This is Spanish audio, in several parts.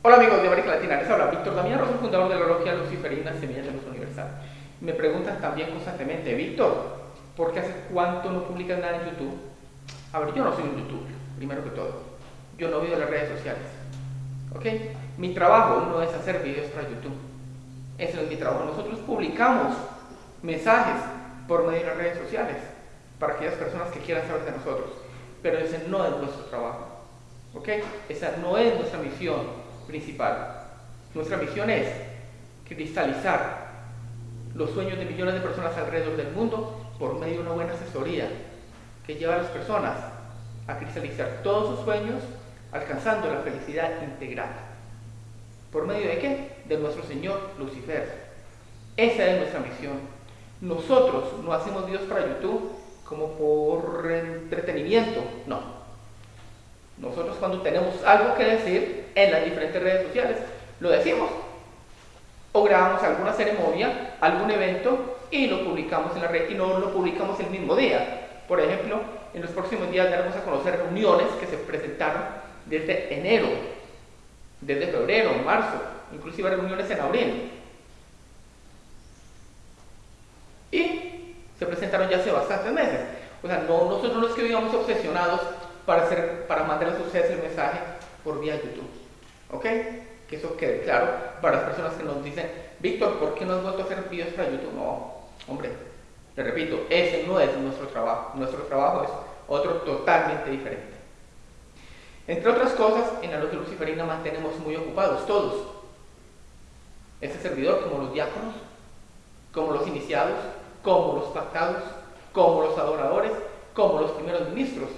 Hola amigos de América Latina, les habla Víctor Damián Rosa, fundador de la Logia Luciferina Semillas de Luz Universal. Me preguntan también constantemente, Víctor, ¿por qué hace cuánto no publicas nada en YouTube? A ver, yo no soy un youtuber, primero que todo. Yo no vivo en las redes sociales. ¿Ok? Mi trabajo no es hacer videos para YouTube. Ese no es mi trabajo. Nosotros publicamos mensajes por medio de las redes sociales para aquellas personas que quieran saber de nosotros. Pero ese no es nuestro trabajo. ¿Ok? Esa no es nuestra misión principal. Nuestra misión es cristalizar los sueños de millones de personas alrededor del mundo por medio de una buena asesoría que lleva a las personas a cristalizar todos sus sueños alcanzando la felicidad integral. ¿Por medio de qué? De nuestro Señor Lucifer. Esa es nuestra misión. Nosotros no hacemos Dios para YouTube como por entretenimiento, no. Nosotros cuando tenemos algo que decir en las diferentes redes sociales, lo decimos. O grabamos alguna ceremonia, algún evento y lo publicamos en la red y no lo publicamos el mismo día. Por ejemplo, en los próximos días daremos a conocer reuniones que se presentaron desde enero, desde febrero, marzo, inclusive reuniones en abril. Y se presentaron ya hace bastantes meses. O sea, no, nosotros no es que vivamos obsesionados para, hacer, para mandarles a ustedes el mensaje por vía YouTube. ¿Ok? Que eso quede claro para las personas que nos dicen, Víctor, ¿por qué no has vuelto a hacer videos para YouTube? No, hombre, le repito, ese no es nuestro trabajo. Nuestro trabajo es otro totalmente diferente. Entre otras cosas, en la logia luciferina mantenemos muy ocupados todos. Este servidor, como los diáconos, como los iniciados, como los pactados, como los adoradores, como los primeros ministros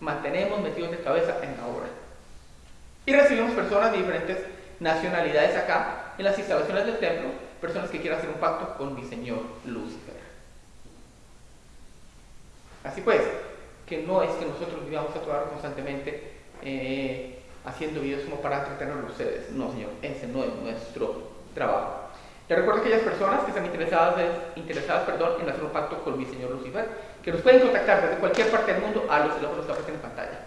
mantenemos metidos de cabeza en la obra. Y recibimos personas de diferentes nacionalidades acá, en las instalaciones del templo, personas que quieran hacer un pacto con mi Señor Lucifer. Así pues, que no es que nosotros vivamos a toda constantemente eh, haciendo videos como para entretenerlos ustedes. No, señor, ese no es nuestro trabajo. Les recuerdo a aquellas personas que están interesadas, interesadas perdón, en hacer un pacto con mi Señor Lucifer, que nos pueden contactar desde cualquier parte del mundo a los teléfonos que aparecen en pantalla.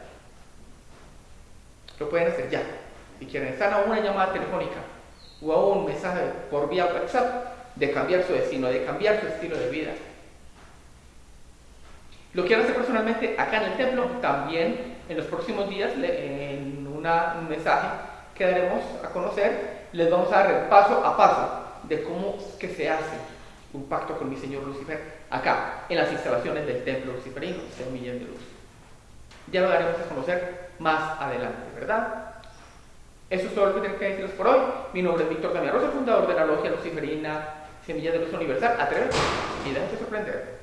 Lo pueden hacer ya. Si quieren, están a una llamada telefónica o a un mensaje por vía WhatsApp de cambiar su destino, de cambiar su estilo de vida. Lo quieren hacer personalmente acá en el templo, también en los próximos días, en un mensaje que daremos a conocer, les vamos a dar paso a paso de cómo que se hace un pacto con mi Señor Lucifer acá, en las instalaciones del templo luciferino, millón de Luz. Ya lo daremos a conocer más adelante, ¿verdad? Eso es todo lo que tengo que deciros por hoy. Mi nombre es Víctor Damián Rosa, fundador de la logia luciferina Semilla de Luz Universal. Atrévete y déjate sorprender.